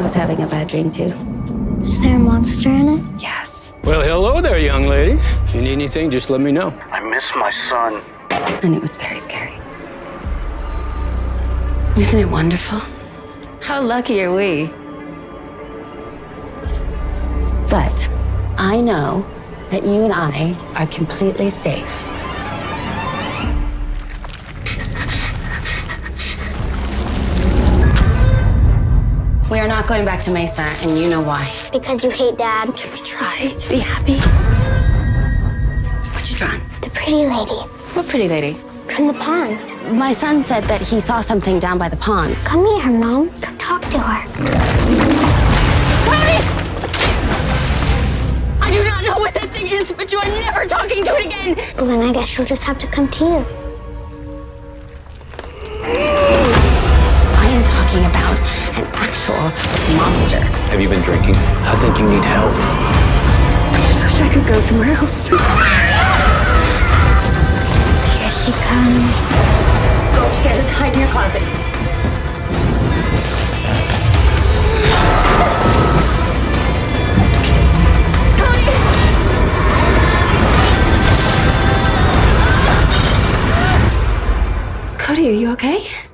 was having a bad dream too. Is there a monster in it? Yes. Well, hello there, young lady. If you need anything, just let me know. I miss my son. And it was very scary. Isn't it wonderful? How lucky are we? But I know that you and I are completely safe. We are not going back to Mesa, and you know why. Because you hate Dad. Can we try to be happy? What you drawn? The pretty lady What pretty lady? from the pond. My son said that he saw something down by the pond. Come here, Mom. Come talk to her. Cody! I do not know what that thing is, but you are never talking to it again. Well, then I guess she'll just have to come to you. Monster. Have you been drinking? I think you need help. I just wish I could go somewhere else. Here she comes. Go upstairs, hide in your closet. Cody! Cody, are you okay?